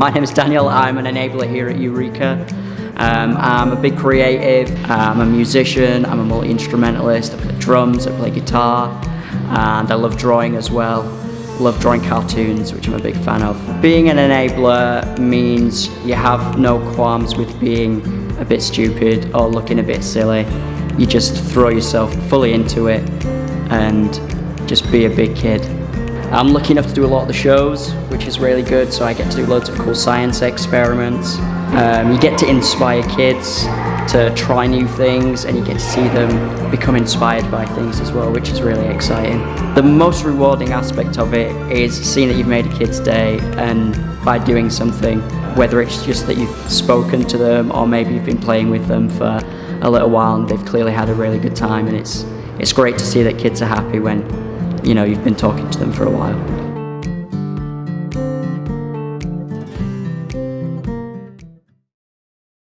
My name is Daniel, I'm an enabler here at Eureka. Um, I'm a big creative, I'm a musician, I'm a multi-instrumentalist, I play drums, I play guitar, and I love drawing as well. Love drawing cartoons, which I'm a big fan of. Being an enabler means you have no qualms with being a bit stupid or looking a bit silly. You just throw yourself fully into it and just be a big kid. I'm lucky enough to do a lot of the shows, which is really good, so I get to do loads of cool science experiments. Um, you get to inspire kids to try new things and you get to see them become inspired by things as well, which is really exciting. The most rewarding aspect of it is seeing that you've made a kid's day and by doing something, whether it's just that you've spoken to them or maybe you've been playing with them for a little while and they've clearly had a really good time and it's, it's great to see that kids are happy when you know, you've been talking to them for a while.